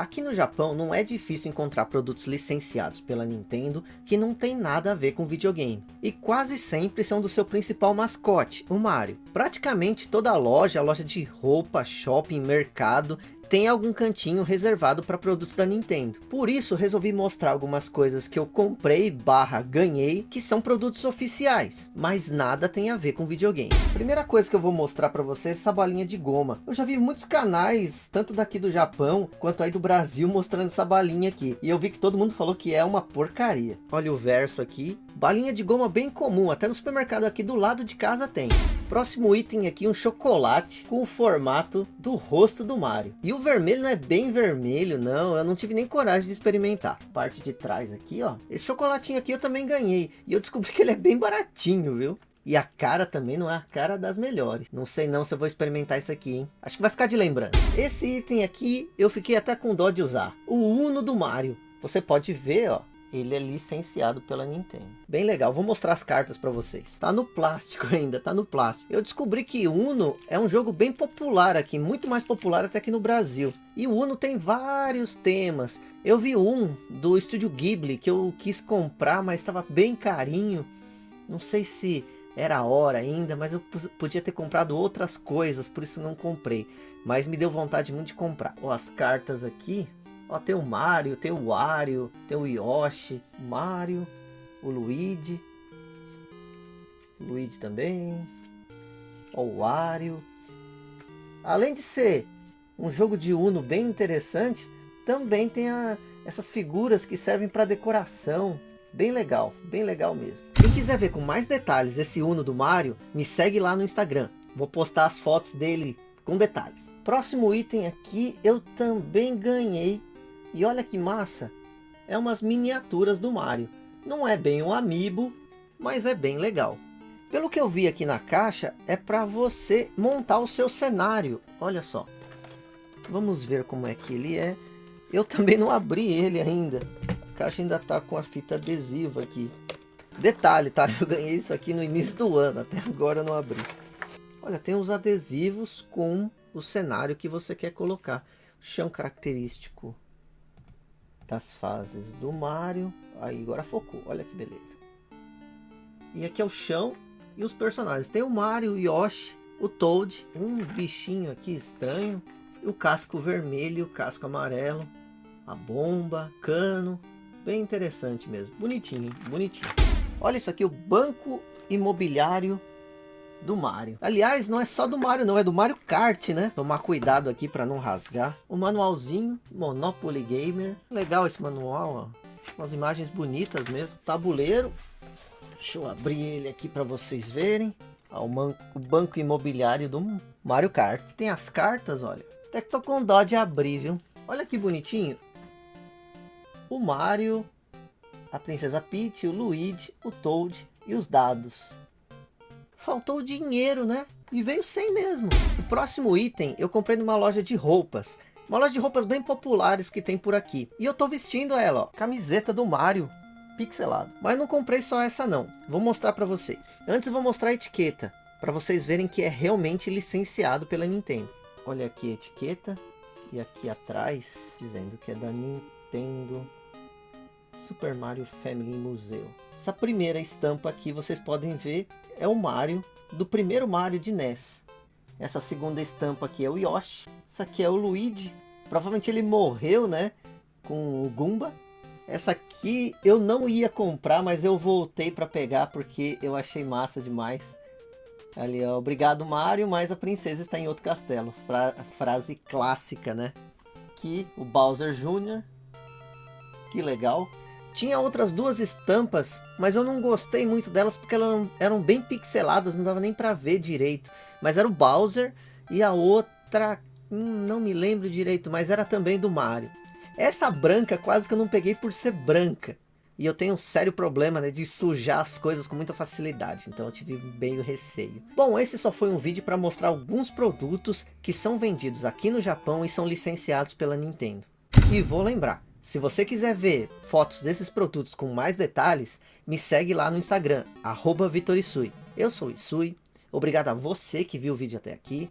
Aqui no Japão não é difícil encontrar produtos licenciados pela Nintendo que não tem nada a ver com videogame. E quase sempre são do seu principal mascote, o Mario. Praticamente toda loja, loja de roupa, shopping, mercado, tem algum cantinho reservado para produtos da Nintendo. Por isso resolvi mostrar algumas coisas que eu comprei barra ganhei, que são produtos oficiais, mas nada tem a ver com videogame. Primeira coisa que eu vou mostrar para vocês é essa balinha de goma. Eu já vi muitos canais, tanto daqui do Japão, quanto aí do Brasil, mostrando essa balinha aqui. E eu vi que todo mundo falou que é uma porcaria. Olha o verso aqui. Balinha de goma bem comum, até no supermercado aqui do lado de casa tem. Próximo item aqui, um chocolate com o formato do rosto do Mario. E o vermelho não é bem vermelho, não. Eu não tive nem coragem de experimentar. Parte de trás aqui, ó. Esse chocolatinho aqui eu também ganhei. E eu descobri que ele é bem baratinho, viu? E a cara também não é a cara das melhores. Não sei não se eu vou experimentar isso aqui, hein? Acho que vai ficar de lembrança. Esse item aqui, eu fiquei até com dó de usar. O Uno do Mario. Você pode ver, ó ele é licenciado pela Nintendo. Bem legal, vou mostrar as cartas para vocês. Tá no plástico ainda, tá no plástico. Eu descobri que Uno é um jogo bem popular aqui, muito mais popular até que no Brasil. E o Uno tem vários temas. Eu vi um do estúdio Ghibli que eu quis comprar, mas estava bem carinho. Não sei se era a hora ainda, mas eu podia ter comprado outras coisas, por isso não comprei. Mas me deu vontade muito de comprar. Ó, as cartas aqui, Ó, tem o Mario, tem o Wario, tem o Yoshi, o Mario, o Luigi. O Luigi também. Ó, o Wario. Além de ser um jogo de Uno bem interessante, também tem a, essas figuras que servem para decoração. Bem legal, bem legal mesmo. Quem quiser ver com mais detalhes esse Uno do Mario, me segue lá no Instagram. Vou postar as fotos dele com detalhes. Próximo item aqui eu também ganhei e olha que massa, é umas miniaturas do Mario. Não é bem um amiibo, mas é bem legal. Pelo que eu vi aqui na caixa, é para você montar o seu cenário. Olha só. Vamos ver como é que ele é. Eu também não abri ele ainda. A caixa ainda está com a fita adesiva aqui. Detalhe, tá? Eu ganhei isso aqui no início do ano. Até agora eu não abri. Olha, tem os adesivos com o cenário que você quer colocar. Chão característico das fases do Mario. Aí agora focou, olha que beleza. E aqui é o chão e os personagens. Tem o Mario, o Yoshi, o Toad, um bichinho aqui estranho, o casco vermelho, o casco amarelo, a bomba, cano, bem interessante mesmo, bonitinho, bonitinho. Olha isso aqui, o banco imobiliário do Mario. Aliás, não é só do Mario não, é do Mario Kart, né? Tomar cuidado aqui para não rasgar. O manualzinho, Monopoly Gamer. Legal esse manual, ó. Umas imagens bonitas mesmo. Tabuleiro. Deixa eu abrir ele aqui para vocês verem. Ó, o, banco imobiliário do Mario Kart. Tem as cartas, olha. Até que tô com dó de abrir, viu? Olha que bonitinho. O Mario, a Princesa Peach, o Luigi, o Toad e os dados faltou o dinheiro, né? E veio sem mesmo. O próximo item eu comprei numa loja de roupas. Uma loja de roupas bem populares que tem por aqui. E eu tô vestindo ela, ó. Camiseta do Mario. Pixelado. Mas não comprei só essa não. Vou mostrar pra vocês. Antes eu vou mostrar a etiqueta. Pra vocês verem que é realmente licenciado pela Nintendo. Olha aqui a etiqueta. E aqui atrás, dizendo que é da Nintendo Super Mario Family Museu. Essa primeira estampa aqui, vocês podem ver, é o Mario, do primeiro Mario de NES. Essa segunda estampa aqui é o Yoshi. Essa aqui é o Luigi. Provavelmente ele morreu, né? Com o Goomba. Essa aqui eu não ia comprar, mas eu voltei para pegar porque eu achei massa demais. Ali, ó, obrigado Mario, mas a princesa está em outro castelo. Fra frase clássica, né? Aqui o Bowser Jr. Que legal. Tinha outras duas estampas, mas eu não gostei muito delas porque elas eram bem pixeladas, não dava nem para ver direito. Mas era o Bowser e a outra, hum, não me lembro direito, mas era também do Mario. Essa branca quase que eu não peguei por ser branca. E eu tenho um sério problema né, de sujar as coisas com muita facilidade, então eu tive meio receio. Bom, esse só foi um vídeo para mostrar alguns produtos que são vendidos aqui no Japão e são licenciados pela Nintendo. E vou lembrar, se você quiser ver fotos desses produtos com mais detalhes, me segue lá no Instagram, arroba. Eu sou o Isui, obrigado a você que viu o vídeo até aqui.